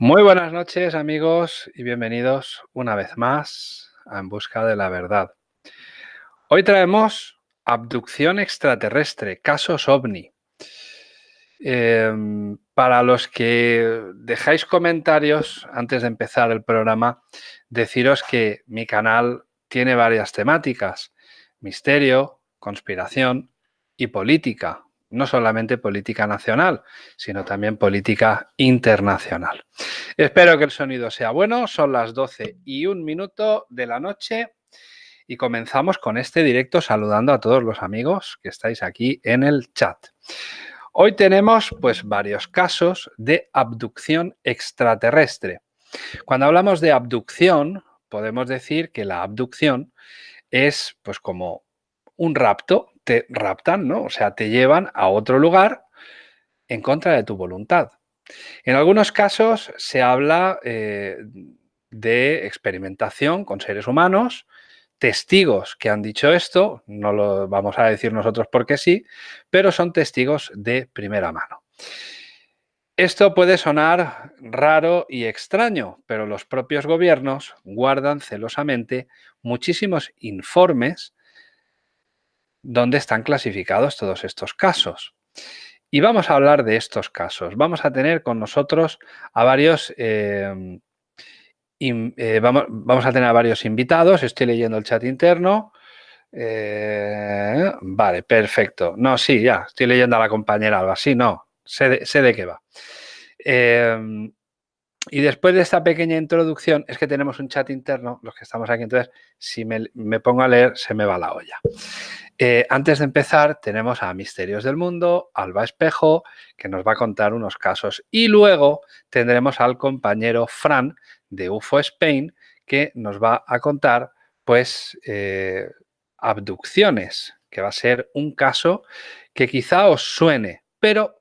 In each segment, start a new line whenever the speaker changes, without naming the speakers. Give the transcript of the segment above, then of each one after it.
Muy buenas noches amigos y bienvenidos una vez más a En Busca de la Verdad. Hoy traemos abducción extraterrestre, casos ovni. Em, para los que dejáis comentarios antes de empezar el programa, deciros que mi canal tiene varias temáticas. Misterio, conspiración y política no solamente política nacional, sino también política internacional. Espero que el sonido sea bueno, son las 12 y un minuto de la noche y comenzamos con este directo saludando a todos los amigos que estáis aquí en el chat. Hoy tenemos pues varios casos de abducción extraterrestre. Cuando hablamos de abducción, podemos decir que la abducción es pues como un rapto te raptan, ¿no? O sea, te llevan a otro lugar en contra de tu voluntad. En algunos casos se habla eh, de experimentación con seres humanos, testigos que han dicho esto, no lo vamos a decir nosotros porque sí, pero son testigos de primera mano. Esto puede sonar raro y extraño, pero los propios gobiernos guardan celosamente muchísimos informes dónde están clasificados todos estos casos. Y vamos a hablar de estos casos. Vamos a tener con nosotros a varios... Em, eh, vamos, a tener a varios invitados. Estoy leyendo el chat interno. Eh, vale, perfecto. No, sí, ya. Estoy leyendo a la compañera Alba. Sí, no. Sé de, sé de qué va. Y después de esta pequeña introducción, es que tenemos un chat interno, los que estamos aquí, entonces si me, pongo a leer se me va la olla. Eh, antes de empezar tenemos a Misterios del Mundo, Alba Espejo, que nos va a contar unos casos. Y luego tendremos al compañero Fran de UFO Spain, que nos va a contar pues eh, abducciones, que va a ser un caso que quizá os suene, pero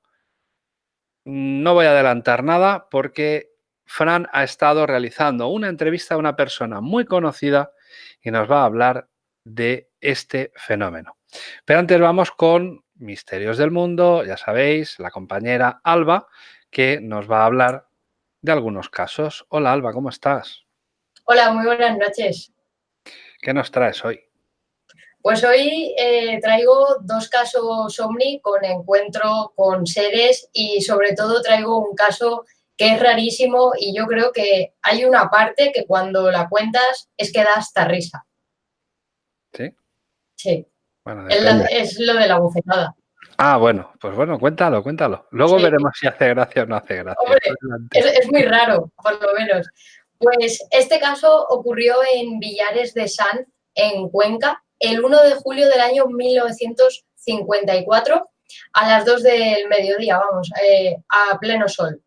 no voy a adelantar nada porque Fran ha estado realizando una entrevista a una persona muy conocida y nos va a hablar de este fenómeno. Pero antes vamos con Misterios del Mundo, ya sabéis, la compañera Alba, que nos va a hablar de algunos casos. Hola Alba, ¿cómo estás?
Hola, muy buenas noches.
¿Qué nos traes hoy?
Pues hoy eh, traigo dos casos Omni con encuentro con seres y sobre todo traigo un caso que es rarísimo y yo creo que hay una parte que cuando la cuentas es que da hasta risa.
¿Sí?
Sí. es, lo de la bufetada.
Ah, bueno, pues bueno, cuéntalo, cuéntalo. Luego veremos si hace gracia o no hace gracia.
es, muy raro, por lo menos. Pues este caso ocurrió en Villares de San, en Cuenca, el 1 de julio del año 1954, a las 2 del mediodía, vamos, eh, a pleno sol.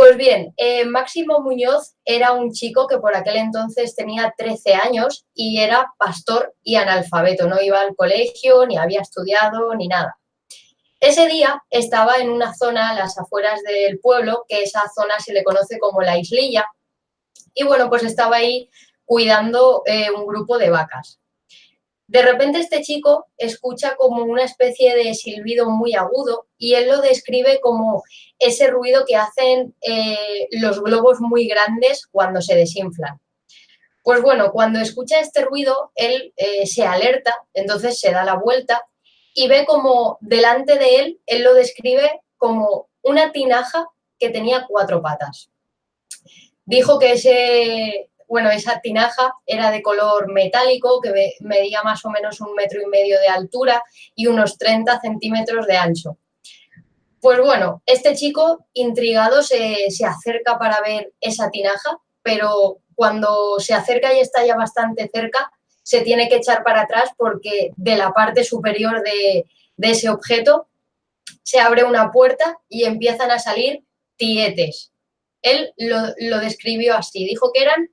Pues bien, eh, Máximo Muñoz era un chico que por aquel entonces tenía 13 años y era pastor y analfabeto, no iba al colegio, ni había estudiado, ni nada. Ese día estaba en una zona a las afueras del pueblo, que esa zona se le conoce como la islilla, y bueno, pues estaba ahí cuidando eh, un grupo de vacas. De repente este chico escucha como una especie de silbido muy agudo y él lo describe como ese ruido que hacen eh, los globos muy grandes cuando se desinflan. Pues bueno, cuando escucha este ruido, él eh, se alerta, entonces se da la vuelta y ve como delante de él, él lo describe como una tinaja que tenía cuatro patas. Dijo que ese, bueno, esa tinaja era de color metálico que medía más o menos un metro y medio de altura y unos 30 centímetros de ancho. Pues bueno, este chico intrigado se, acerca para ver esa tinaja, pero cuando se acerca y está ya bastante cerca, se tiene que echar para atrás porque de la parte superior de, ese objeto se abre una puerta y empiezan a salir tietes. Él lo, lo describió así, dijo que eran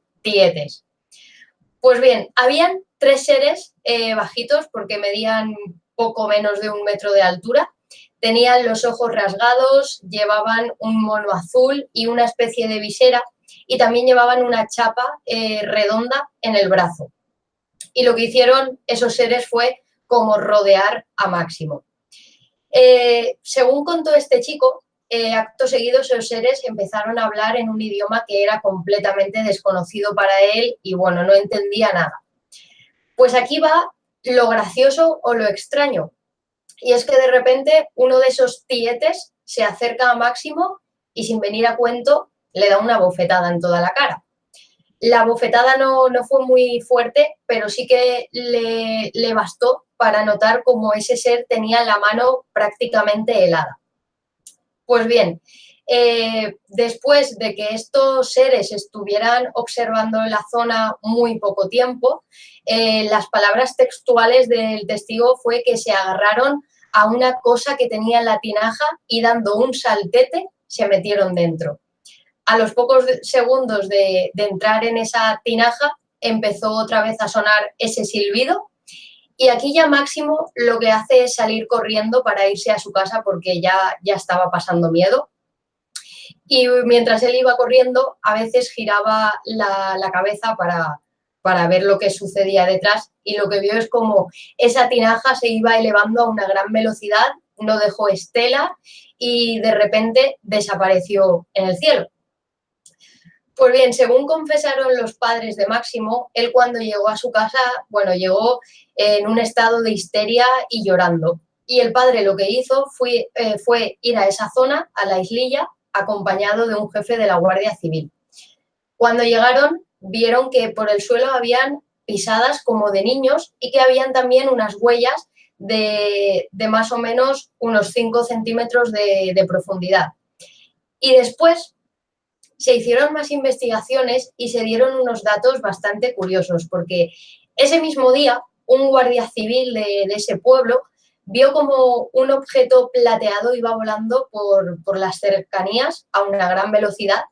Pues bien, habían tres seres eh, bajitos porque medían poco menos de un metro de altura. Tenían los ojos rasgados, llevaban un mono azul y una especie de visera y también llevaban una chapa eh, redonda en el brazo. Y lo que hicieron esos seres fue como rodear a Máximo. Eh, según contó este chico, eh, acto seguido esos seres empezaron a hablar en un idioma que era completamente desconocido para él y bueno, no entendía nada. Pues aquí va lo gracioso o lo extraño. Y es que de repente uno de esos tietes se acerca a Máximo y sin venir a cuento le da una bofetada en toda la cara. La bofetada no, no fue muy fuerte, pero sí que le, le bastó para notar cómo ese ser tenía la mano prácticamente helada. Pues bien, eh, después de que estos seres estuvieran observando la zona muy poco tiempo, eh, las palabras textuales del testigo fue que se agarraron a una cosa que tenía en la tinaja y dando un saltete se metieron dentro. A los pocos segundos de, de entrar en esa tinaja empezó otra vez a sonar ese silbido y aquí ya Máximo lo que hace es salir corriendo para irse a su casa porque ya, ya estaba pasando miedo. Y mientras él iba corriendo, a veces giraba la, cabeza para, para ver lo que sucedía detrás y lo que vio es como esa tinaja se iba elevando a una gran velocidad, no dejó estela y de repente desapareció en el cielo. Pues bien, según confesaron los padres de Máximo, él cuando llegó a su casa, bueno, llegó en un estado de histeria y llorando. Y el padre lo que hizo fue, eh, fue ir a esa zona, a la islilla, acompañado de un jefe de la Guardia Civil. Cuando llegaron, vieron que por el suelo habían pisadas como de niños y que habían también unas huellas de, más o menos unos 5 centímetros de, de profundidad. Y después se hicieron más investigaciones y se dieron unos datos bastante curiosos, porque ese mismo día un guardia civil de, ese pueblo vio como un objeto plateado iba volando por, por, las cercanías a una gran velocidad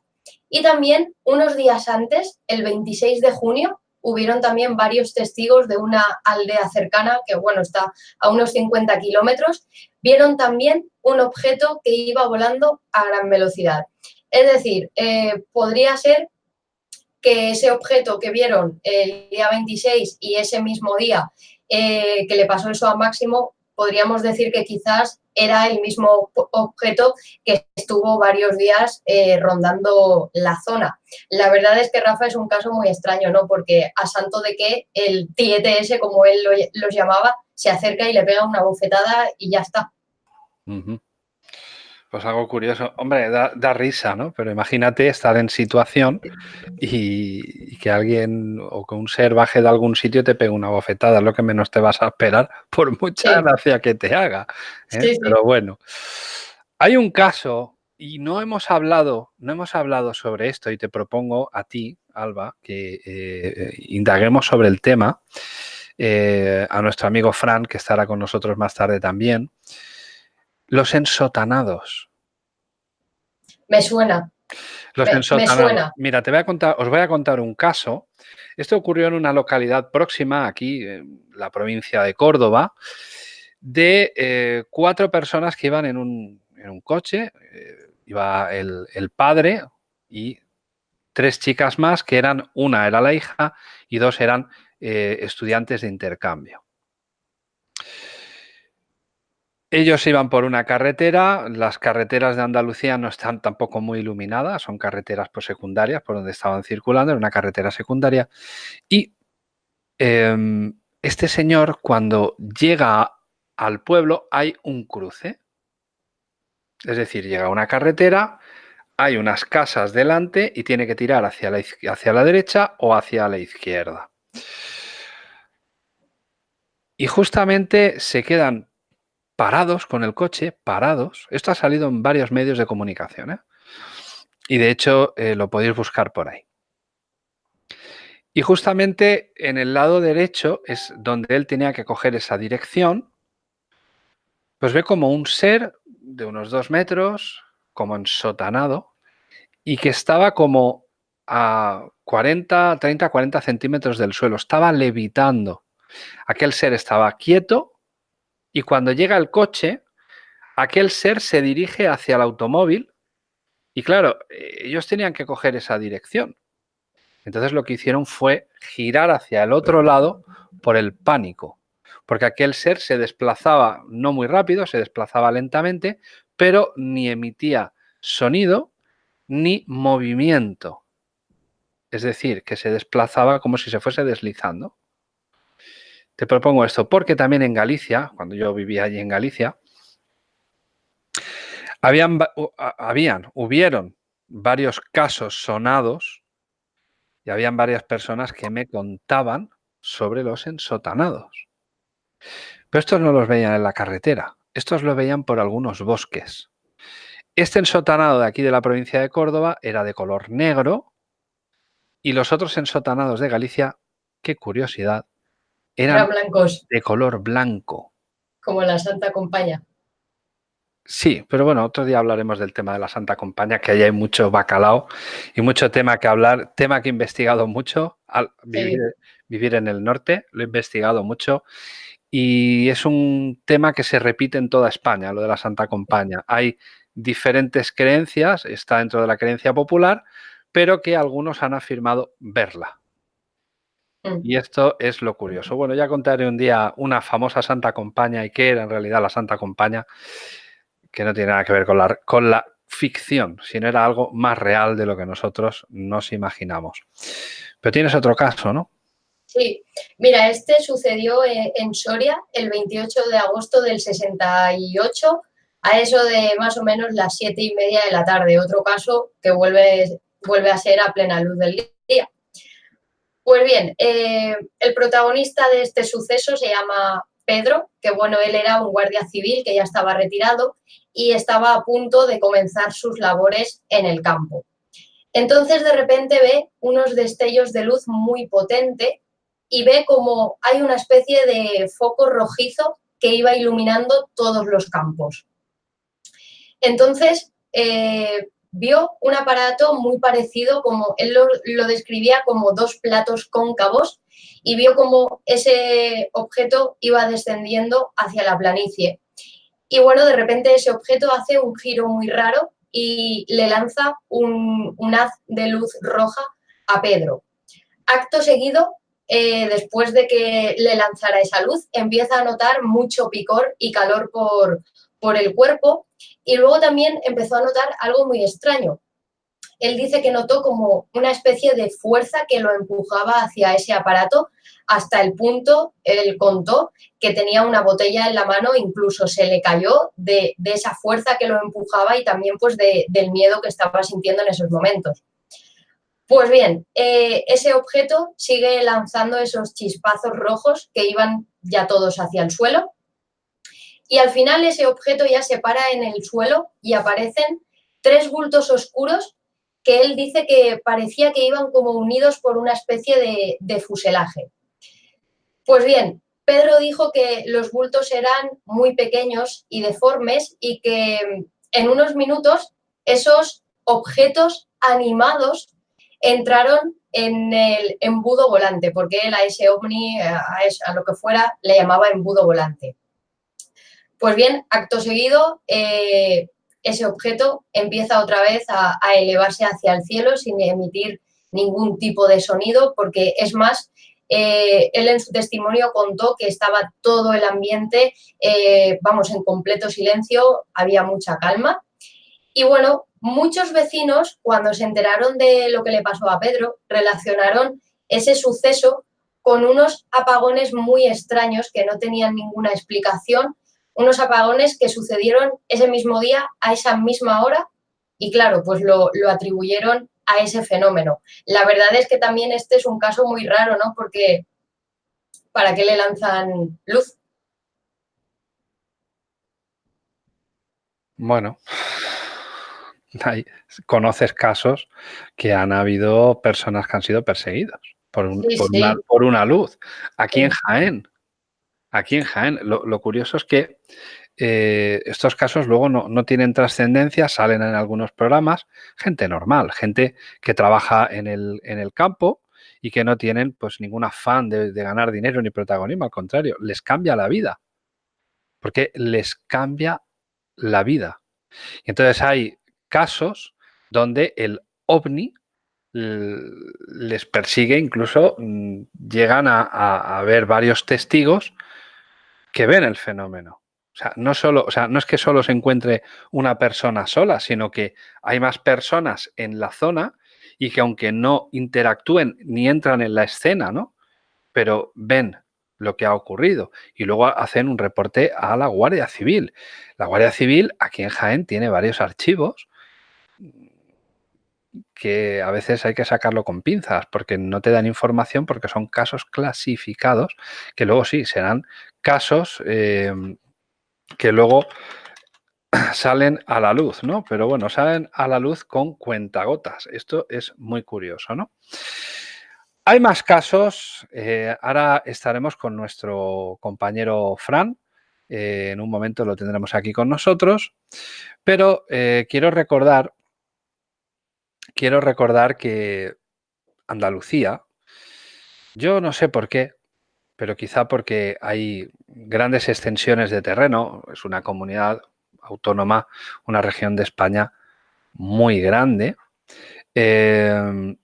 y también unos días antes, el 26 de junio, hubieron también varios testigos de una aldea cercana, que bueno, está a unos 50 kilómetros, vieron también un objeto que iba volando a gran velocidad. Es decir, eh, podría ser que ese objeto que vieron el día 26 y ese mismo día eh, que le pasó eso a Máximo, podríamos decir que quizás era el mismo objeto que estuvo varios días eh, rondando la zona. La verdad es que Rafa es un caso muy extraño, ¿no? Porque a santo de que el TETS, como él los llamaba, se acerca y le pega una bofetada y ya está.
Pues algo curioso. Hombre, da, risa, ¿no? Pero imagínate estar en situación y, que alguien o que un ser baje de algún sitio y te pegue una bofetada. Es lo que menos te vas a esperar por mucha gracia que te haga. ¿eh? Pero bueno, hay un caso y no hemos hablado, no hemos hablado sobre esto y te propongo a ti, Alba, que eh, indaguemos sobre el tema. Eh, a nuestro amigo Fran, que estará con nosotros más tarde también. Los ensotanados.
Me suena.
Los ensotanados. Mira, te voy a contar, os voy a contar un caso. Esto ocurrió en una localidad próxima, aquí, en la provincia de Córdoba, de eh, cuatro personas que iban en un, coche. Eh, iba el, el padre y tres chicas más, que eran, una era la hija y dos eran eh, estudiantes de intercambio. Ellos iban por una carretera, las carreteras de Andalucía no están tampoco muy iluminadas, son carreteras por secundarias por donde estaban circulando, era una carretera secundaria. Y em, este señor, cuando llega al pueblo, hay un cruce. Es decir, llega a una carretera, hay unas casas delante y tiene que tirar hacia la, hacia la derecha o hacia la izquierda. Y justamente se quedan parados con el coche, parados. Esto ha salido en varios medios de comunicación. ¿eh? Y de hecho eh, lo podéis buscar por ahí. Y justamente en el lado derecho es donde él tenía que coger esa dirección. Pues ve como un ser de unos dos metros, como ensotanado, y que estaba como a 40, 30, 40 centímetros del suelo. Estaba levitando. Aquel ser estaba quieto, y cuando llega el coche, aquel ser se dirige hacia el automóvil y claro, ellos tenían que coger esa dirección. Entonces lo que hicieron fue girar hacia el otro lado por el pánico, porque aquel ser se desplazaba no muy rápido, se desplazaba lentamente, pero ni emitía sonido ni movimiento. Es decir, que se desplazaba como si se fuese deslizando. Te propongo esto porque también en Galicia, cuando yo vivía allí en Galicia, habían, habían hubieron varios casos sonados y habían varias personas que me contaban sobre los ensotanados. Pero estos no los veían en la carretera, estos lo veían por algunos bosques. Este ensotanado de aquí de la provincia de Córdoba era de color negro y los otros ensotanados de Galicia, qué curiosidad, eran
blancos.
de color blanco.
Como la Santa Compaña.
Sí, pero bueno, otro día hablaremos del tema de la Santa Compaña, que ahí hay mucho bacalao y mucho tema que hablar, tema que he investigado mucho al vivir, en el norte, lo he investigado mucho y es un tema que se repite en toda España, lo de la Santa Compaña. Hay diferentes creencias, está dentro de la creencia popular, pero que algunos han afirmado verla. Mm. Y esto es lo curioso. Bueno, ya contaré un día una famosa Santa Compaña y qué era en realidad la Santa Compaña que no tiene nada que ver con la, con la ficción, sino era algo más real de lo que nosotros nos imaginamos. Pero tienes otro caso, ¿no?
Sí, mira, este sucedió en Soria el 28 de agosto del 68, a eso de más o menos las siete y media de la tarde. Otro caso que vuelve, vuelve a ser a plena luz del día. Pues bien, eh, el protagonista de este suceso se llama Pedro, que bueno, él era un guardia civil que ya estaba retirado y estaba a punto de comenzar sus labores en el campo. Entonces de repente ve unos destellos de luz muy potente y ve como hay una especie de foco rojizo que iba iluminando todos los campos. Entonces eh, vio un aparato muy parecido, como él lo, describía como dos platos cóncavos y vio como ese objeto iba descendiendo hacia la planicie. Y bueno, de repente ese objeto hace un giro muy raro y le lanza un, haz de luz roja a Pedro. Acto seguido, eh, después de que le lanzara esa luz, empieza a notar mucho picor y calor por, por el cuerpo y luego también empezó a notar algo muy extraño. Él dice que notó como una especie de fuerza que lo empujaba hacia ese aparato hasta el punto, él contó, que tenía una botella en la mano, incluso se le cayó de, esa fuerza que lo empujaba y también pues del miedo que estaba sintiendo en esos momentos. Pues bien, eh, ese objeto sigue lanzando esos chispazos rojos que iban ya todos hacia el suelo y al final ese objeto ya se para en el suelo y aparecen tres bultos oscuros que él dice que parecía que iban como unidos por una especie de fuselaje. Pues bien, Pedro dijo que los bultos eran muy pequeños y deformes y que en unos minutos esos objetos animados entraron en el embudo volante, porque él a ese ovni, a, lo que fuera, le llamaba embudo volante. Pues bien, acto seguido, eh, ese objeto empieza otra vez a, elevarse hacia el cielo sin emitir ningún tipo de sonido, porque es más, eh, él en su testimonio contó que estaba todo el ambiente, eh, vamos, en completo silencio, había mucha calma. Y bueno, muchos vecinos, cuando se enteraron de lo que le pasó a Pedro, relacionaron ese suceso con unos apagones muy extraños que no tenían ninguna explicación, unos apagones que sucedieron ese mismo día, a esa misma hora, y claro, pues lo, lo atribuyeron a ese fenómeno. La verdad es que también este es un caso muy raro, ¿no? Porque ¿para qué le lanzan luz?
Bueno, conoces casos que han habido personas que han sido perseguidas por, una, luz. Aquí en Jaén, aquí en Jaén, lo curioso es que eh, estos casos luego no, tienen trascendencia, salen en algunos programas, gente normal, gente que trabaja en el, en el campo y que no tienen pues ningún afán de, ganar dinero ni protagonismo, al contrario, les cambia la vida, porque les cambia la vida. Y entonces hay casos donde el ovni les persigue, incluso mm, llegan a, a ver varios testigos que ven el fenómeno. O sea, no solo, o sea, no es que solo se encuentre una persona sola, sino que hay más personas en la zona y que aunque no interactúen ni entran en la escena, ¿no? Pero ven lo que ha ocurrido y luego hacen un reporte a la Guardia Civil. La Guardia Civil aquí en Jaén tiene varios archivos que a veces hay que sacarlo con pinzas porque no te dan información porque son casos clasificados que luego sí serán casos eh, que luego salen a la luz, ¿no? Pero bueno, salen a la luz con cuentagotas. Esto es muy curioso, ¿no? Hay más casos. Eh, ahora estaremos con nuestro compañero Fran. Eh, en un momento lo tendremos aquí con nosotros. Pero eh, quiero recordar, quiero recordar que Andalucía, yo no sé por qué, pero quizá porque hay grandes extensiones de terreno, es una comunidad autónoma, una región de España muy grande, eh,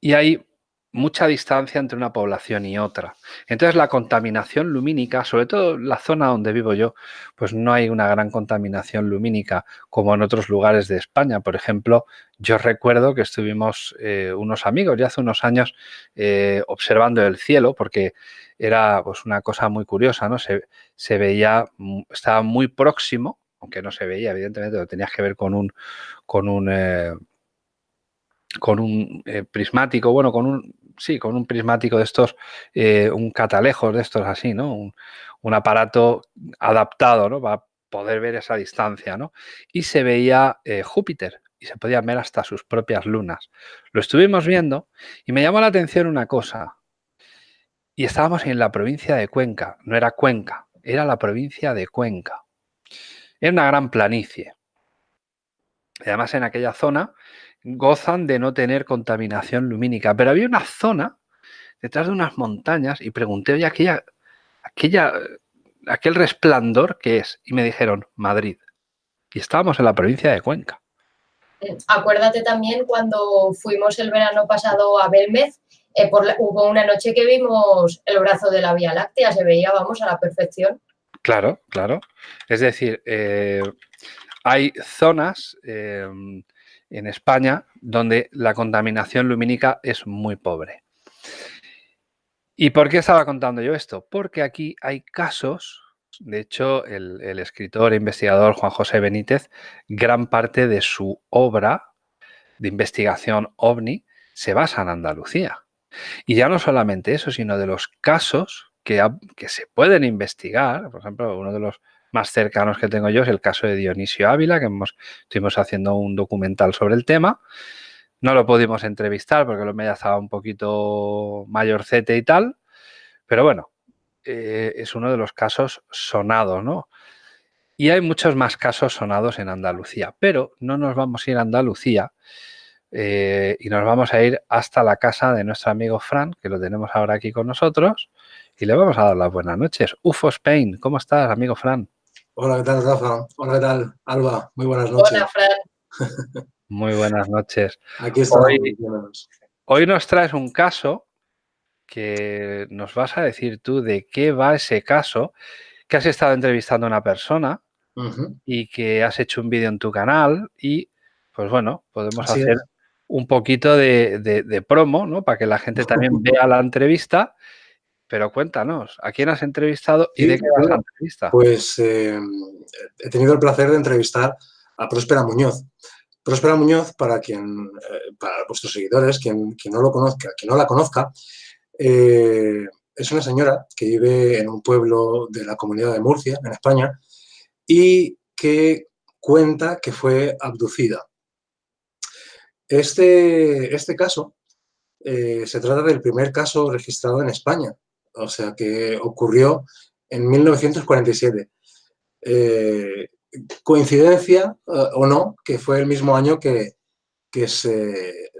y hay mucha distancia entre una población y otra. Entonces la contaminación lumínica, sobre todo la zona donde vivo yo, pues no hay una gran contaminación lumínica como en otros lugares de España. Por ejemplo, yo recuerdo que estuvimos eh, unos amigos ya hace unos años eh, observando el cielo porque era pues una cosa muy curiosa, ¿no? Se, se veía, estaba muy próximo, aunque no se veía, evidentemente lo tenías que ver con un, con un eh, con un eh, prismático, bueno, con un, sí, con un prismático de estos, eh, un catalejos de estos así, ¿no? Un, aparato adaptado, ¿no? Para poder ver esa distancia, ¿no? Y se veía eh, Júpiter y se podía ver hasta sus propias lunas. Lo estuvimos viendo y me llamó la atención una cosa. Y estábamos en la provincia de Cuenca, no era Cuenca, era la provincia de Cuenca. Era una gran planicie. además en aquella zona gozan de no tener contaminación lumínica. Pero había una zona detrás de unas montañas y pregunté, oye, aquella, aquella, aquel resplandor que es. Y me dijeron, Madrid. Y estábamos en la provincia de Cuenca.
Eh, acuérdate también cuando fuimos el verano pasado a Belmez, eh, hubo una noche que vimos el brazo de la Vía Láctea, se veía, vamos, a la perfección.
Claro, claro. Es decir, eh, hay zonas en España donde la contaminación lumínica es muy pobre. ¿Y por qué estaba contando yo esto? Porque aquí hay casos, de hecho el, escritor e investigador Juan José Benítez, gran parte de su obra de investigación ovni se basa en Andalucía. Y ya no solamente eso, sino de los casos que, que se pueden investigar, por ejemplo, uno de los más cercanos que tengo yo es el caso de Dionisio Ávila, que hemos, estuvimos haciendo un documental sobre el tema. No lo pudimos entrevistar porque lo media estaba un poquito mayorcete y tal, pero bueno, eh, es uno de los casos sonados, ¿no? Y hay muchos más casos sonados en Andalucía, pero no nos vamos a ir a Andalucía eh, y nos vamos a ir hasta la casa de nuestro amigo Fran, que lo tenemos ahora aquí con nosotros, y le vamos a dar las buenas noches. UFO Spain, ¿cómo estás, amigo Fran?
Hola, ¿qué tal, Rafa? Hola, ¿qué tal, Alba? Muy buenas noches.
Hola, Fran.
Muy buenas noches.
Aquí estamos.
Hoy, nos traes un caso que nos vas a decir tú de qué va ese caso, que has estado entrevistando a una persona y que has hecho un vídeo en tu canal y, pues bueno, podemos hacer un poquito de, promo, ¿no? Para que la gente también vea la entrevista pero cuéntanos, ¿a quién has entrevistado y de qué vas la entrevista?
Pues eh, he tenido el placer de entrevistar a Próspera Muñoz. Próspera Muñoz, para quien, eh, para vuestros seguidores, quien, no lo conozca, quien no la conozca, eh, es una señora que vive en un pueblo de la comunidad de Murcia, en España, y que cuenta que fue abducida. Este, este caso se trata del primer caso registrado en España o sea que ocurrió en 1947. Eh, coincidencia eh, o no, que fue el mismo año que, se,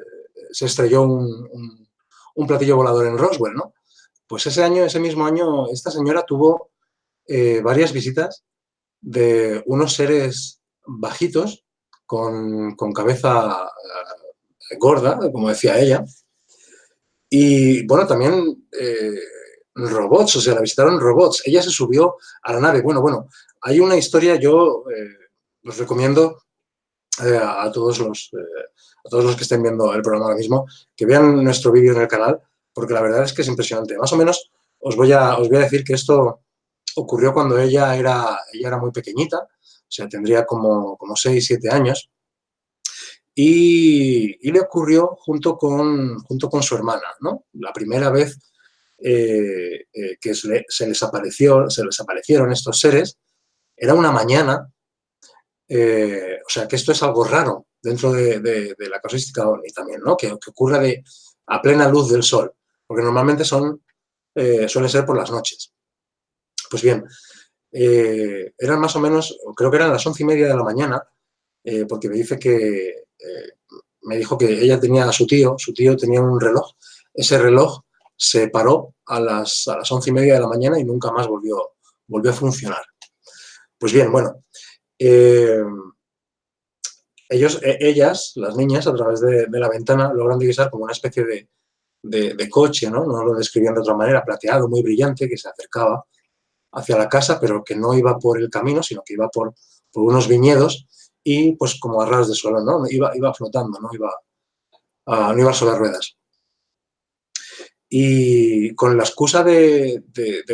estrelló un, platillo volador en Roswell, ¿no? Pues ese año, ese mismo año, esta señora tuvo eh, varias visitas de unos seres bajitos con, cabeza gorda, como decía ella. Y bueno, también robots, o sea, la visitaron robots. Ella se subió a la nave. Bueno, bueno, hay una historia, yo eh, os recomiendo eh, a, todos los, a todos los que estén viendo el programa ahora mismo, que vean nuestro vídeo en el canal, porque la verdad es que es impresionante. Más o menos os voy a, os voy a decir que esto ocurrió cuando ella era, ella era muy pequeñita, o sea, tendría como, como 6, 7 años, y, le ocurrió junto con, junto con su hermana, ¿no? La primera vez eh, eh, que se, les apareció, se les aparecieron estos seres, era una mañana, eh, o sea, que esto es algo raro dentro de, la casuística OVNI también, ¿no? Que, ocurra de, a plena luz del sol, porque normalmente son, suele ser por las noches. Pues bien, eran más o menos, creo que eran las once y media de la mañana, porque me dice que me dijo que ella tenía a su tío, su tío tenía un reloj. Ese reloj se paró a las, a las once y media de la mañana y nunca más volvió, volvió a funcionar. Pues bien, bueno, eh, ellos, e, ellas, las niñas, a través de, la ventana logran divisar como una especie de, coche, ¿no? no lo describían de otra manera, plateado, muy brillante, que se acercaba hacia la casa, pero que no iba por el camino, sino que iba por, por unos viñedos y pues como a ras de suelo, ¿no? Iba, iba flotando, no iba, no iba sobre ruedas. Y con la excusa de,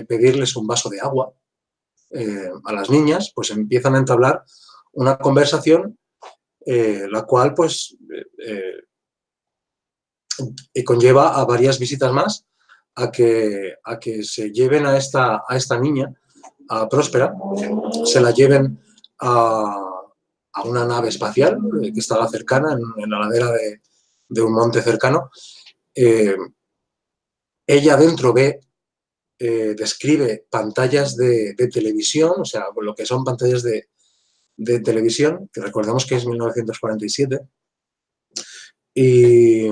pedirles un vaso de agua eh, a las niñas, pues empiezan a entablar una conversación eh, la cual pues eh, conlleva a varias visitas más a que, a que se lleven a esta, a esta niña, a Próspera, se la lleven a, una nave espacial que estaba cercana, en, la ladera de, un monte cercano. Ella dentro ve, eh, describe pantallas de, televisión, o sea, lo que son pantallas de, televisión, que recordemos que es 1947. Y,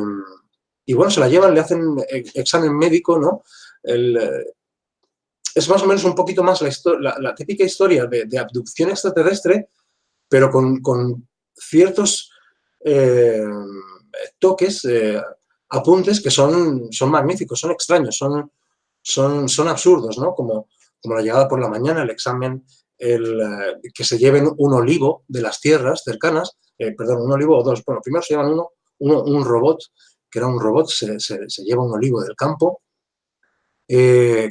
bueno, se la llevan, le hacen examen médico, ¿no? es más o menos un poquito más la, típica historia de, abducción extraterrestre, pero con, ciertos eh, toques, eh, apuntes que son, son magníficos, son extraños, son, son, son absurdos, ¿no? Como, como la llegada por la mañana, el examen, el, eh, que se lleven un olivo de las tierras cercanas, perdón, un olivo o dos, bueno, primero se llevan uno, un robot, que era un robot, se, lleva un olivo del campo.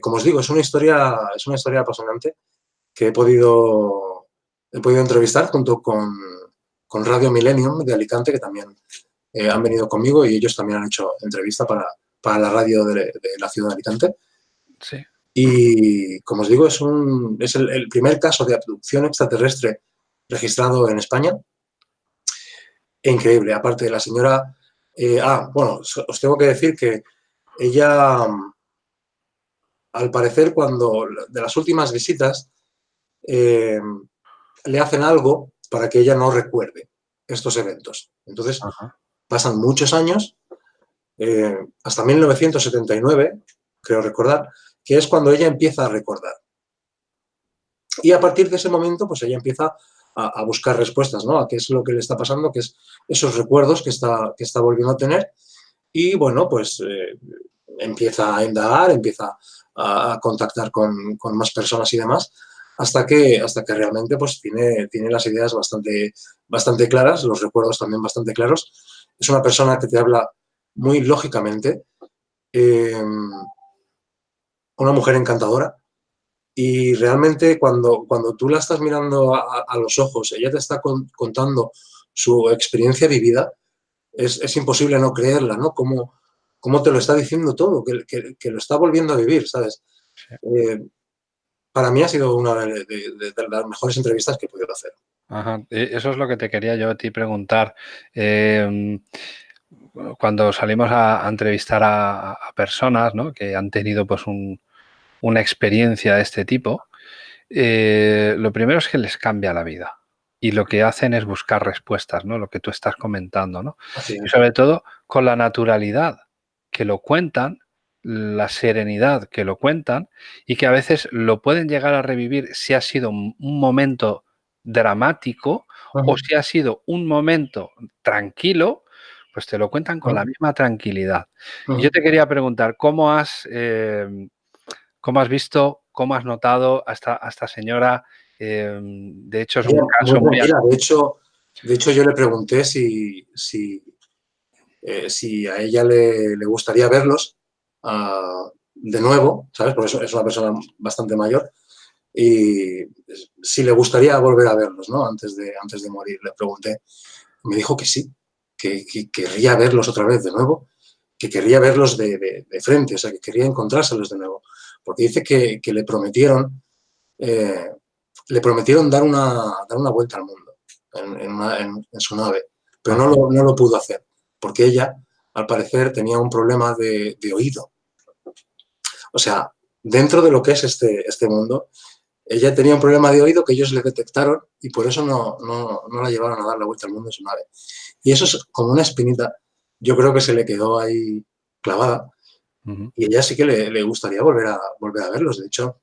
como os digo, es una historia, es una historia apasionante que he podido he podido entrevistar junto con, Radio Millennium de Alicante, que también eh, han venido conmigo y ellos también han hecho entrevista para, la radio de, la ciudad de Alicante.
Sí.
Y, como os digo, es, un, es el, primer caso de abducción extraterrestre registrado en España. increíble, aparte de la señora... Eh, ah, bueno, os tengo que decir que ella, al parecer, cuando de las últimas visitas, eh, le hacen algo para que ella no recuerde estos eventos. Entonces, pasan muchos años, eh, hasta 1979, creo recordar, que es cuando ella empieza a recordar. Y a partir de ese momento, pues ella empieza a, buscar respuestas, ¿no? A qué es lo que le está pasando, qué es esos recuerdos que está, que está volviendo a tener. Y bueno, pues eh, empieza a indagar, empieza a, contactar con, con, más personas y demás, hasta que, hasta que realmente pues, tiene, tiene las ideas bastante, bastante claras, los recuerdos también bastante claros. Es una persona que te habla muy lógicamente, em, una mujer encantadora, y realmente cuando, cuando tú la estás mirando a, los ojos, ella te está contando su experiencia vivida, es, imposible no creerla, ¿no? Como, te lo está diciendo todo, que, lo está volviendo a vivir, ¿sabes? Eh, para mí ha sido una de, las mejores entrevistas que he podido hacer.
Ajá. E, eso es lo que te quería yo a ti preguntar. Em, cuando salimos a, entrevistar a, personas que han tenido pues, una experiencia de este tipo, eh, lo primero es que les cambia la vida. Y lo que hacen es buscar respuestas, ¿no? Lo que tú estás comentando, ¿no? Y sobre todo con la naturalidad que lo cuentan la serenidad que lo cuentan y que a veces lo pueden llegar a revivir si ha sido un momento dramático o si ha sido un momento tranquilo, pues te lo cuentan con la misma tranquilidad. Y yo te quería preguntar, ¿cómo has, em, ¿Cómo has visto, cómo has notado a esta, señora? Em, de hecho, es un caso muy...
de, hecho, de hecho, yo le pregunté si, si, eh, si a ella le, gustaría verlos ah, de nuevo, ¿sabes? Porque es una persona bastante mayor y si le gustaría volver a verlos, ¿no? Antes de, antes de morir, le pregunté. Me dijo que sí, que, querría verlos otra vez de nuevo, que querría verlos de, frente, o sea, que quería encontrárselos de nuevo. Porque dice que, le prometieron eh, le prometieron dar una, dar una vuelta al mundo en, su nave, pero no lo, no lo, pudo hacer, porque ella, al parecer, tenía un problema de, de oído. O sea, dentro de lo que es este, este mundo, ella tenía un problema de oído que ellos le detectaron y por eso no, la llevaron a dar la vuelta al mundo en su nave. Y eso es como una espinita, yo creo que se le quedó ahí clavada y ella sí que le, gustaría volver a, volver a verlos. De hecho,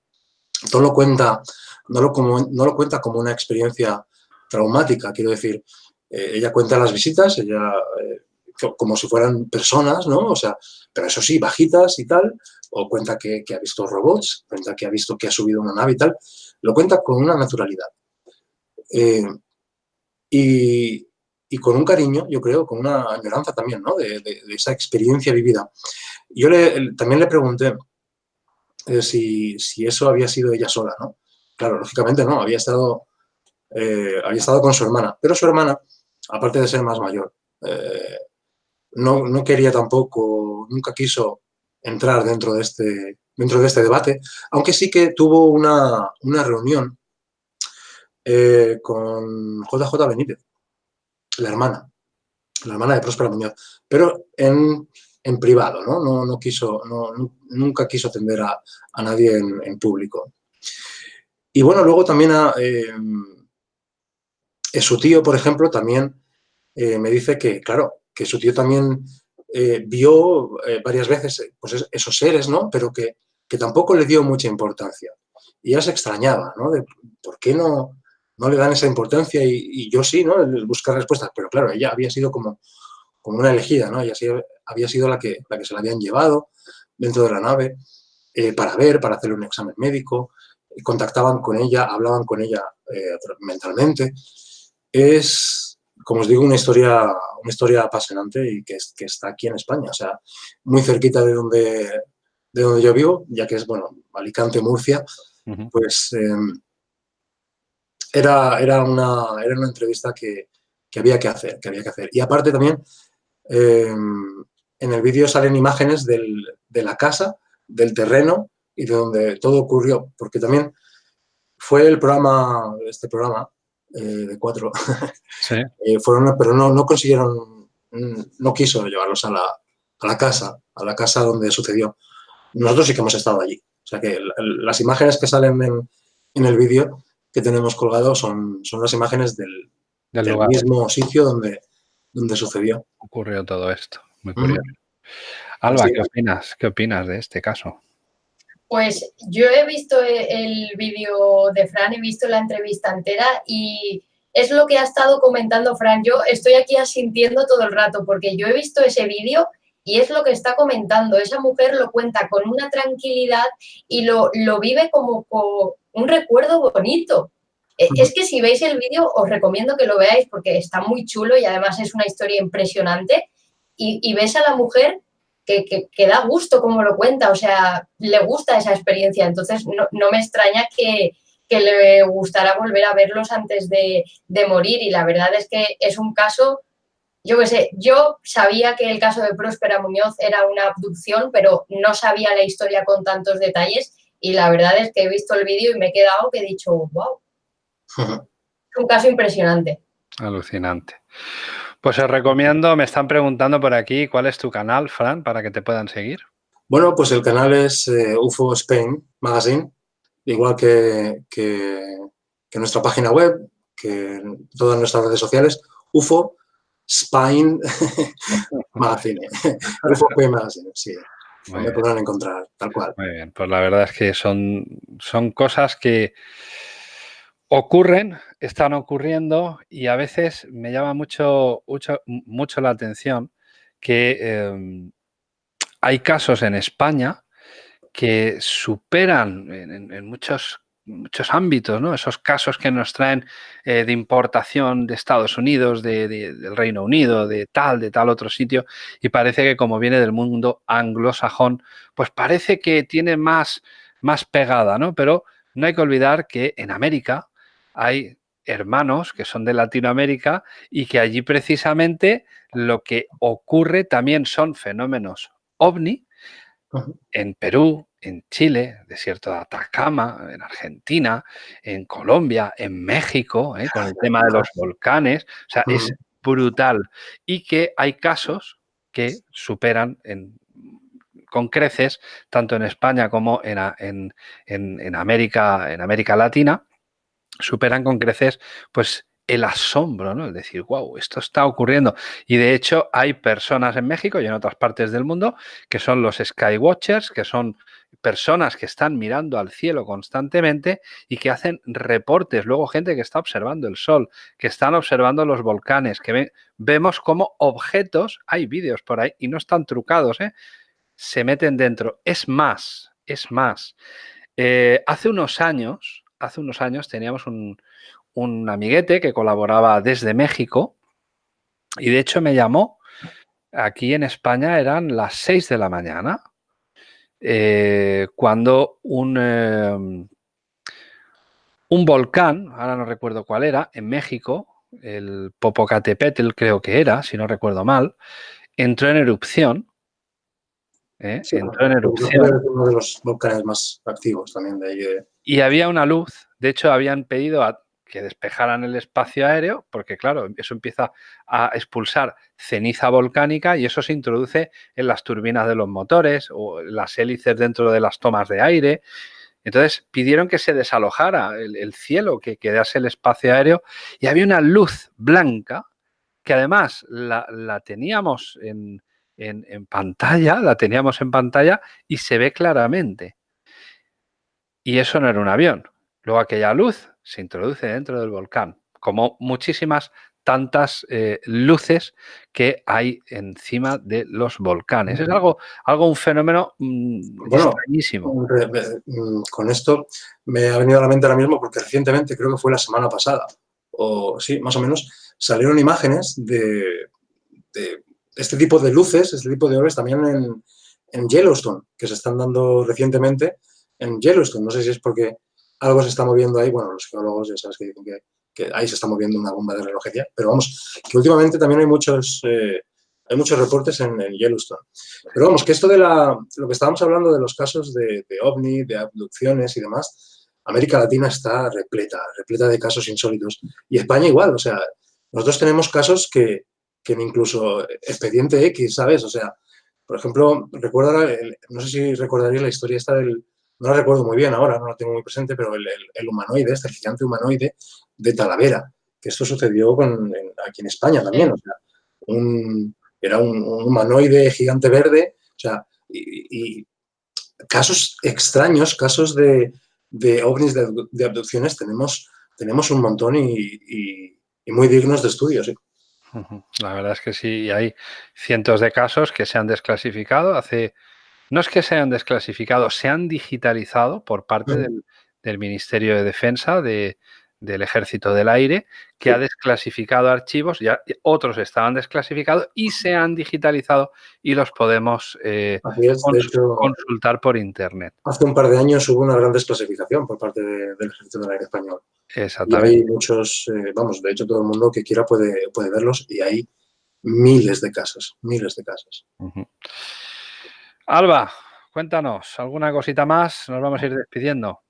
todo lo cuenta, no lo, como, no lo cuenta como una experiencia traumática, quiero decir, eh, ella cuenta las visitas, ella eh, como si fueran personas, ¿no? O sea, pero eso sí, bajitas y tal, o cuenta que, ha visto robots, cuenta que ha visto que ha subido una nave y tal, lo cuenta con una naturalidad. Eh, y, con un cariño, yo creo, con una añoranza también, ¿no? De, esa experiencia vivida. Yo también le pregunté eh, si, eso había sido ella sola, ¿no? Claro, lógicamente no, había estado, eh, había estado con su hermana, pero su hermana, aparte de ser más mayor, no, no, quería tampoco, nunca quiso entrar dentro de este, dentro de este debate, aunque sí que tuvo una, reunión eh, con JJ Benítez, la hermana, la hermana de Próspera Muñoz, pero en, privado, ¿no? No, quiso, nunca quiso atender a, nadie en, público. Y bueno, luego también a, eh, su tío, por ejemplo, también eh, me dice que, claro, que su tío también eh, vio eh, varias veces eh, pues esos seres, ¿no? Pero que, tampoco le dio mucha importancia. Y ella se extrañaba, ¿no? Por qué no, no le dan esa importancia y, yo sí, ¿no? Buscar respuestas. Pero claro, ella había sido como, como una elegida, ¿no? Ella había sido la que, la que se la habían llevado dentro de la nave para ver, para hacerle un examen médico. Contactaban con ella, hablaban con ella mentalmente. Es, como os digo, una historia, una historia apasionante y que, que, está aquí en España, o sea, muy cerquita de donde, de donde yo vivo, ya que es, bueno, Alicante, Murcia, pues em, era, era, una, era una entrevista que, que, había que hacer, que había que hacer. Y aparte también, em, en el vídeo salen imágenes del, de la casa, del terreno y de donde todo ocurrió, porque también fue el programa, este programa, eh, de cuatro, eh, fueron, pero no, no consiguieron, mm, no quiso llevarlos a la, a la casa, a la casa donde sucedió. Nosotros sí que hemos estado allí. O sea que las imágenes que salen en, en el vídeo que tenemos colgado son, son las imágenes del, del, mismo sitio donde, donde sucedió.
Ocurrió todo esto. Muy curioso. Alba, ¿qué opinas? ¿Qué opinas de este caso?
Pues yo he visto el vídeo de Fran, he visto la entrevista entera y es lo que ha estado comentando Fran. Yo estoy aquí asintiendo todo el rato porque yo he visto ese vídeo y es lo que está comentando. Esa mujer lo cuenta con una tranquilidad y lo, lo vive como, un recuerdo bonito. E, es que si veis el vídeo os recomiendo que lo veáis porque está muy chulo y además es una historia impresionante y, y ves a la mujer que, da gusto como lo cuenta, o sea, le gusta esa experiencia, entonces no, me extraña que, le gustara volver a verlos antes de, morir y la verdad es que es un caso, yo qué sé, yo sabía que el caso de Próspera Muñoz era una abducción, pero no sabía la historia con tantos detalles y la verdad es que he visto el vídeo y me he quedado que he dicho, wow, es un caso impresionante.
Alucinante. Pues os recomiendo, me están preguntando por aquí, ¿cuál es tu canal, Fran, para que te puedan seguir?
Bueno, pues el canal es eh, UFO Spain Magazine, igual que, nuestra página web, que todas nuestras redes sociales, UFO Spain Magazine. UFO Spain Magazine, sí. me podrán encontrar, tal cual.
Muy bien, pues la verdad es que son, son cosas que ocurren, están ocurriendo y a veces me llama mucho, mucho, mucho la atención que em, hay casos en España que superan en, muchos, muchos ámbitos, ¿no? Esos casos que nos traen eh, de importación de Estados Unidos, de, del Reino Unido, de tal, de tal otro sitio, y parece que como viene del mundo anglosajón, pues parece que tiene más, más pegada, ¿no? Pero no hay que olvidar que en América hay hermanos que son de Latinoamérica y que allí precisamente lo que ocurre también son fenómenos ovni en Perú, en Chile, desierto de Atacama, en Argentina, en Colombia, en México, ¿eh? con el tema de los volcanes. O sea, es brutal. Y que hay casos que superan con creces, tanto en España como en, en, América, en América Latina, superan con creces pues el asombro, ¿no? Es decir, wow, esto está ocurriendo. Y de hecho hay personas en México y en otras partes del mundo que son los Skywatchers, que son personas que están mirando al cielo constantemente y que hacen reportes. Luego gente que está observando el sol, que están observando los volcanes, que vemos como objetos, hay vídeos por ahí y no están trucados, ¿eh? se meten dentro. Es más, es más. Eh, hace unos años, hace unos años teníamos un, un amiguete que colaboraba desde México y de hecho me llamó. Aquí en España eran las 6 de la mañana eh, cuando un, em, un volcán, ahora no recuerdo cuál era, en México, el Popocatépetl creo que era, si no recuerdo mal, entró en erupción.
¿Eh? entró en erupción. uno de los volcanes más activos también de ahí.
Y había una luz, de hecho habían pedido a que despejaran el espacio aéreo, porque claro, eso empieza a expulsar ceniza volcánica y eso se introduce en las turbinas de los motores o las hélices dentro de las tomas de aire. Entonces pidieron que se desalojara el, cielo, que quedase el espacio aéreo y había una luz blanca que además la, teníamos en, en pantalla, la teníamos en pantalla y se ve claramente. Y eso no era un avión. Luego aquella luz se introduce dentro del volcán, como muchísimas tantas eh, luces que hay encima de los volcanes. Es algo, algo un fenómeno mm, extrañísimo.
Mm, con esto me ha venido a la mente ahora mismo porque recientemente, creo que fue la semana pasada, o sí, más o menos, salieron imágenes de, este tipo de luces, este tipo de orbes también en, Yellowstone, que se están dando recientemente en Yellowstone. No sé si es porque algo se está moviendo ahí, bueno, los geólogos ya sabes que dicen que, ahí se está moviendo una bomba de relojería, pero vamos, que últimamente también hay muchos, eh, hay muchos reportes en, Yellowstone. Pero vamos, que esto de la, lo que estábamos hablando de los casos de, OVNI, de abducciones y demás, América Latina está repleta, repleta de casos insólitos. Y España igual, o sea, nosotros tenemos casos que, que incluso expediente X, ¿sabes? O sea, por ejemplo, recuerda, no sé si recordaría la historia esta del, no la recuerdo muy bien ahora, no la tengo muy presente, pero el, humanoide, este gigante humanoide de Talavera, que esto sucedió con, aquí en España también, o sea, era un, humanoide gigante verde, o sea, y, casos extraños, casos de, de ovnis, de, abducciones, tenemos, tenemos un montón y, muy dignos de estudio, sí.
La verdad es que sí, hay cientos de casos que se han desclasificado. Hace no es que se hayan desclasificado, se han digitalizado por parte del, Ministerio de Defensa del Ejército del Aire, que ha desclasificado archivos, ya otros estaban desclasificados y se han digitalizado y los podemos eh, consultar por Internet.
Hace un par de años hubo una gran desclasificación por parte del Ejército del Aire Español.
Exactamente.
Y hay muchos, eh, vamos, de hecho todo el mundo que quiera puede, puede verlos y hay miles de casos, miles de casos.
Alba, cuéntanos, ¿alguna cosita más? Nos vamos a ir despidiendo.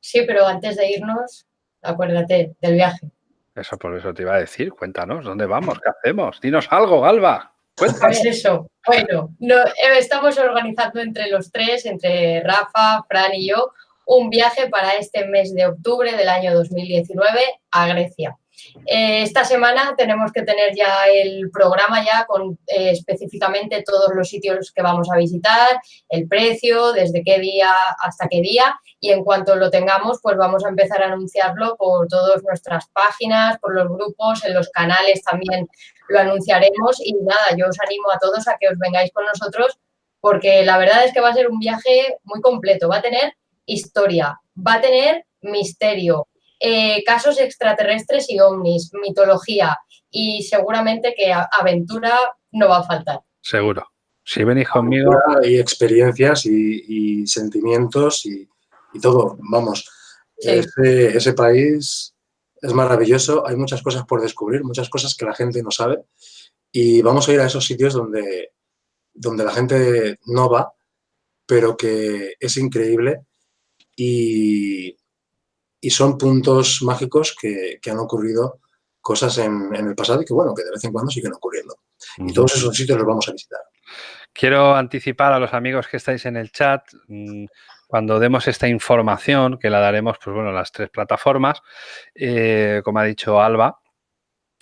Sí, pero antes de irnos, acuérdate del viaje.
Eso por eso te iba a decir, cuéntanos, ¿dónde vamos? ¿Qué hacemos? Dinos algo, Alba. Cuéntanos.
Pues eso, bueno, eh, estamos organizando entre los tres, entre Rafa, Fran y yo, un viaje para este mes de octubre del año 2019 a Grecia. Eh, esta semana tenemos que tener ya el programa ya con eh, específicamente todos los sitios que vamos a visitar, el precio, desde qué día hasta qué día y en cuanto lo tengamos pues vamos a empezar a anunciarlo por todas nuestras páginas, por los grupos, en los canales también lo anunciaremos y nada, yo os animo a todos a que os vengáis con nosotros porque la verdad es que va a ser un viaje muy completo. Va a tener historia, va a tener misterio, eh, casos extraterrestres y ovnis, mitología y seguramente que aventura no va a faltar.
Seguro. Si venís conmigo...
Y experiencias y, sentimientos y, todo. Vamos, ese, ese país es maravilloso, hay muchas cosas por descubrir, muchas cosas que la gente no sabe y vamos a ir a esos sitios donde, donde la gente no va, pero que es increíble y, y son puntos mágicos que, han ocurrido cosas en, el pasado y que, bueno, que de vez en cuando siguen ocurriendo. Y todos esos sitios los vamos a visitar.
Quiero anticipar a los amigos que estáis en el chat, mm, cuando demos esta información, que la daremos, pues bueno, las tres plataformas, eh, como ha dicho Alba,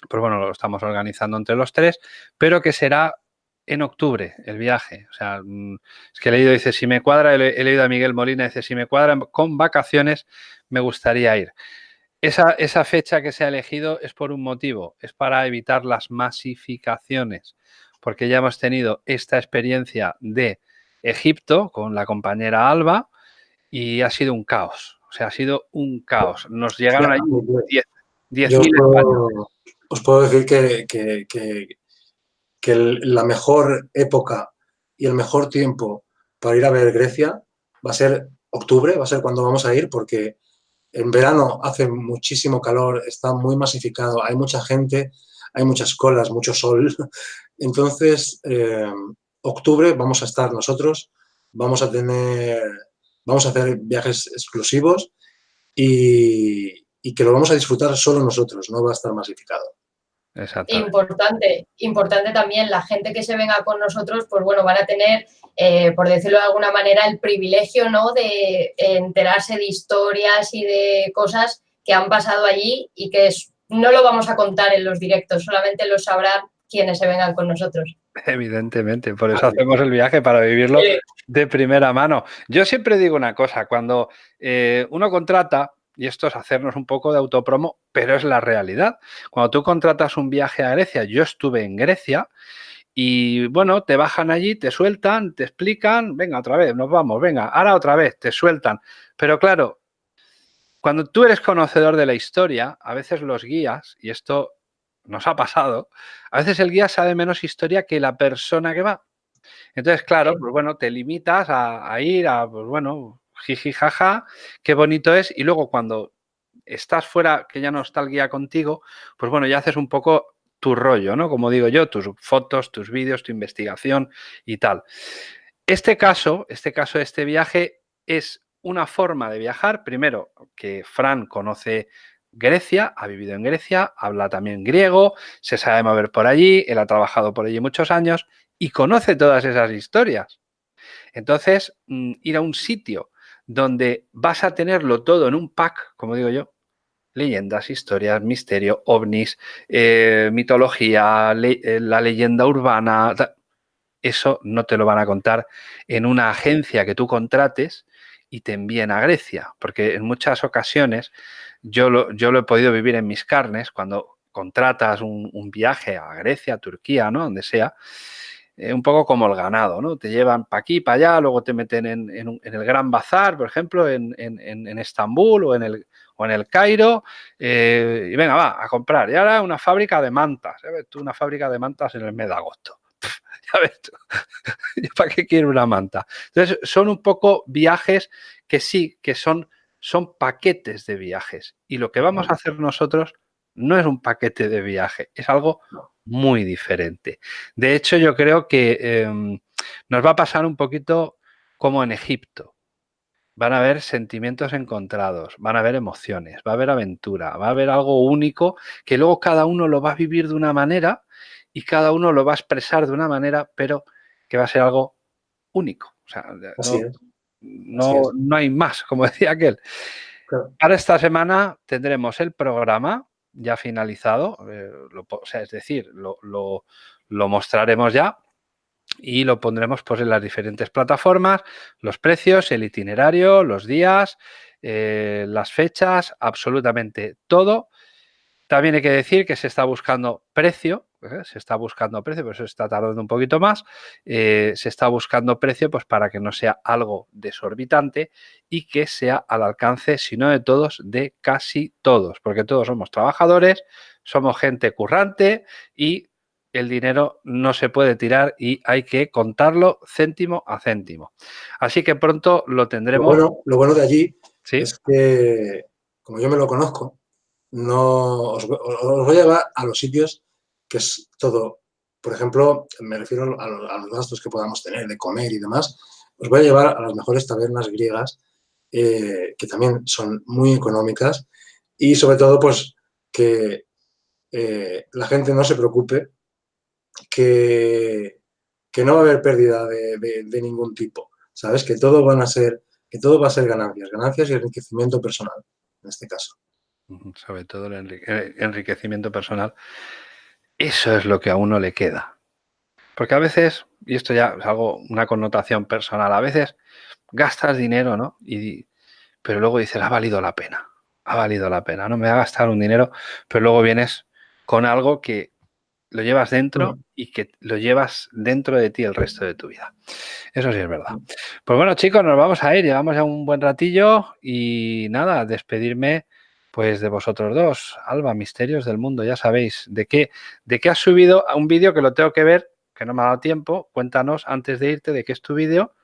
pues bueno, lo estamos organizando entre los tres, pero que será en octubre el viaje. O sea, mm, es que he leído, dice, si me cuadra, he leído a Miguel Molina, dice, si me cuadra con vacaciones, me gustaría ir. Esa, esa, fecha que se ha elegido es por un motivo, es para evitar las masificaciones, porque ya hemos tenido esta experiencia de Egipto con la compañera Alba y ha sido un caos, o sea, ha sido un caos. Nos llegaron ahí 10.000
Os puedo decir que, que, que, la mejor época y el mejor tiempo para ir a ver Grecia va a ser octubre, va a ser cuando vamos a ir, porque en verano hace muchísimo calor, está muy masificado, hay mucha gente, hay muchas colas, mucho sol. Entonces, eh, octubre vamos a estar nosotros, vamos a tener, vamos a hacer viajes exclusivos y, que lo vamos a disfrutar solo nosotros, no va a estar masificado.
Importante, importante también, la gente que se venga con nosotros, pues bueno, van a tener, eh, por decirlo de alguna manera, el privilegio, ¿no? De enterarse de historias y de cosas que han pasado allí y que no lo vamos a contar en los directos, solamente lo sabrán quienes se vengan con nosotros.
Evidentemente, por eso hacemos el viaje, para vivirlo de primera mano. Yo siempre digo una cosa, cuando eh, uno contrata, y esto es hacernos un poco de autopromo, pero es la realidad. Cuando tú contratas un viaje a Grecia, yo estuve en Grecia y bueno, te bajan allí, te sueltan, te explican, venga otra vez, nos vamos, venga, ahora otra vez, te sueltan. Pero claro, cuando tú eres conocedor de la historia, a veces los guías, y esto nos ha pasado, a veces el guía sabe menos historia que la persona que va. Entonces, claro, pues bueno, te limitas a, ir a, pues bueno, jiji, jaja, qué bonito es. Y luego cuando estás fuera, que ya no está el guía contigo, pues bueno, ya haces un poco tu rollo, ¿no? Como digo yo, tus fotos, tus vídeos, tu investigación y tal. Este caso, este caso de este viaje es una forma de viajar, primero, que Fran conoce Grecia, ha vivido en Grecia, habla también griego, se sabe mover por allí, él ha trabajado por allí muchos años y conoce todas esas historias. Entonces, mm, ir a un sitio donde vas a tenerlo todo en un pack, como digo yo, leyendas, historias, misterio, ovnis, eh, mitología, eh, la leyenda urbana, eso no te lo van a contar en una agencia que tú contrates y te envíen a Grecia, porque en muchas ocasiones yo lo, yo he podido vivir en mis carnes cuando contratas un, viaje a Grecia, Turquía, ¿no? Donde sea, eh, un poco como el ganado, ¿no? Te llevan para aquí, para allá, luego te meten en, el Gran Bazar, por ejemplo, en, Estambul o en el, o en el Cairo, eh, y venga, va, a comprar. Y ahora una fábrica de mantas, ¿sabes? Tú una fábrica de mantas en el mes de agosto. ya ves tú, ¿para qué quiero una manta? Entonces, son un poco viajes que sí, que son son paquetes de viajes. Y lo que vamos a hacer nosotros no es un paquete de viaje, es algo muy diferente. De hecho, yo creo que em, nos va a pasar un poquito como en Egipto. Van a haber sentimientos encontrados, van a haber emociones, va a haber aventura, va a haber algo único que luego cada uno lo va a vivir de una manera y cada uno lo va a expresar de una manera, pero que va a ser algo único. O sea, no, no hay más, como decía aquel. Para esta semana tendremos el programa ya finalizado, eh, o sea, es decir, lo, mostraremos ya y lo pondremos pues, en las diferentes plataformas, los precios, el itinerario, los días, eh, las fechas, absolutamente todo. También hay que decir que se está buscando precio, ¿eh? se está buscando precio, por eso se está tardando un poquito más, eh, se está buscando precio pues para que no sea algo desorbitante y que sea al alcance, si no de todos, de casi todos, porque todos somos trabajadores, somos gente currante y el dinero no se puede tirar y hay que contarlo céntimo a céntimo. Así que pronto lo tendremos.
Lo bueno, lo bueno de allí es que, como yo me lo conozco, no os, voy a llevar a los sitios que es todo, por ejemplo, me refiero a los, gastos que podamos tener de comer y demás, os voy a llevar a las mejores tabernas griegas, eh, que también son muy económicas y sobre todo pues que eh, la gente no se preocupe, que, que, no va a haber pérdida de, ningún tipo, ¿sabes? Que todo van a ser, que todo va a ser ganancias, ganancias y enriquecimiento personal, en este caso.
Sobre todo el enriquecimiento personal eso es lo que a uno le queda. Porque a veces, y esto ya es algo, una connotación personal, a veces gastas dinero, ¿no? Y, pero luego dices, ha valido la pena, ha valido la pena, ¿no? Me va a gastar un dinero, pero luego vienes con algo que lo llevas dentro mm. y que lo llevas dentro de ti el resto de tu vida. Eso sí es verdad. Pues bueno, chicos, nos vamos a ir, llevamos ya un buen ratillo y nada, despedirme pues de vosotros dos, Alba, Misterios del Mundo, ya sabéis, ¿de qué, de qué has subido a un vídeo que lo tengo que ver, que no me ha dado tiempo? Cuéntanos antes de irte de qué es tu vídeo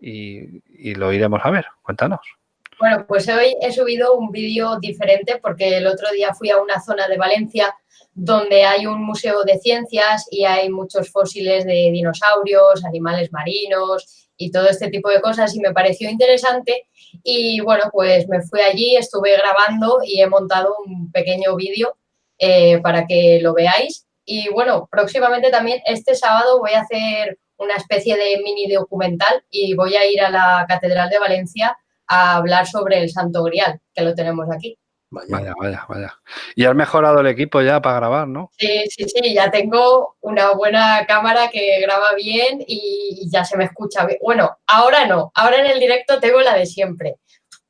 y, lo iremos a ver. Cuéntanos.
Bueno, pues hoy he subido un vídeo diferente porque el otro día fui a una zona de Valencia donde hay un museo de ciencias y hay muchos fósiles de dinosaurios, animales marinos y todo este tipo de cosas y me pareció interesante y bueno, pues me fui allí, estuve grabando y he montado un pequeño vídeo eh, para que lo veáis. Y bueno, próximamente también este sábado voy a hacer una especie de mini documental y voy a ir a la Catedral de Valencia a hablar sobre el Santo Grial, que lo tenemos aquí.
Vaya, vaya, vaya. Y has mejorado el equipo ya para grabar, ¿no?
Sí, sí, sí, ya tengo una buena cámara que graba bien y ya se me escucha bien. Bueno, ahora no, ahora en el directo tengo la de siempre,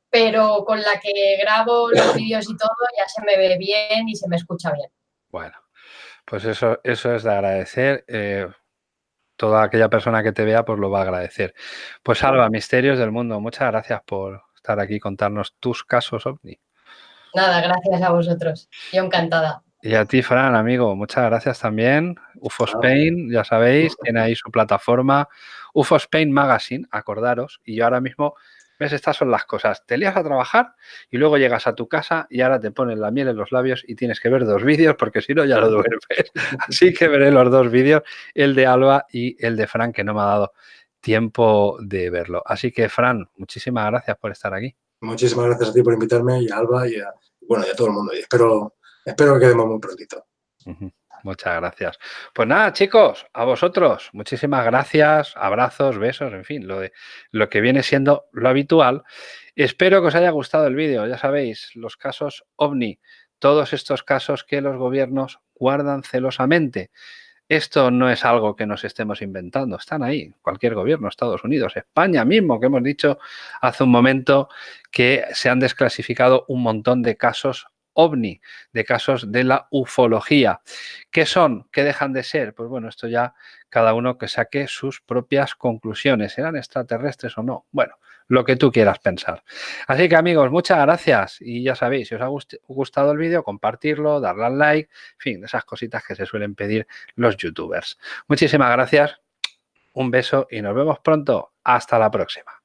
pero con la que grabo los vídeos y todo ya se me ve bien y se me escucha bien.
Bueno, pues eso, eso es de agradecer. Eh, toda aquella persona que te vea pues lo va a agradecer. Pues Alba, Misterios del Mundo, muchas gracias por estar aquí y contarnos tus casos OVNI.
Nada, gracias a vosotros. Yo encantada.
Y a ti, Fran, amigo, muchas gracias también. UFO Spain, ya sabéis, tiene ahí su plataforma. UFO Spain Magazine, acordaros. Y yo ahora mismo, ves, estas son las cosas. Te lías a trabajar y luego llegas a tu casa y ahora te pones la miel en los labios y tienes que ver dos vídeos porque si no ya lo duermes. Así que veré los dos vídeos, el de Alba y el de Fran, que no me ha dado tiempo de verlo. Así que, Fran, muchísimas gracias por estar aquí.
Muchísimas gracias a ti por invitarme y a Alba y a, bueno, y a todo el mundo. Y espero, espero que quedemos muy prontito.
Muchas gracias. Pues nada, chicos, a vosotros, muchísimas gracias, abrazos, besos, en fin, lo, de, lo que viene siendo lo habitual. Espero que os haya gustado el vídeo. Ya sabéis, los casos OVNI, todos estos casos que los gobiernos guardan celosamente. Esto no es algo que nos estemos inventando, están ahí, cualquier gobierno, Estados Unidos, España mismo, que hemos dicho hace un momento que se han desclasificado un montón de casos ovni, de casos de la ufología. ¿Qué son? ¿Qué dejan de ser? Pues bueno, esto ya cada uno que saque sus propias conclusiones. ¿Eran extraterrestres o no? Bueno, lo que tú quieras pensar. Así que amigos, muchas gracias y ya sabéis, si os ha gustado el vídeo, compartirlo, darle al like, en fin, esas cositas que se suelen pedir los youtubers. Muchísimas gracias, un beso y nos vemos pronto. Hasta la próxima.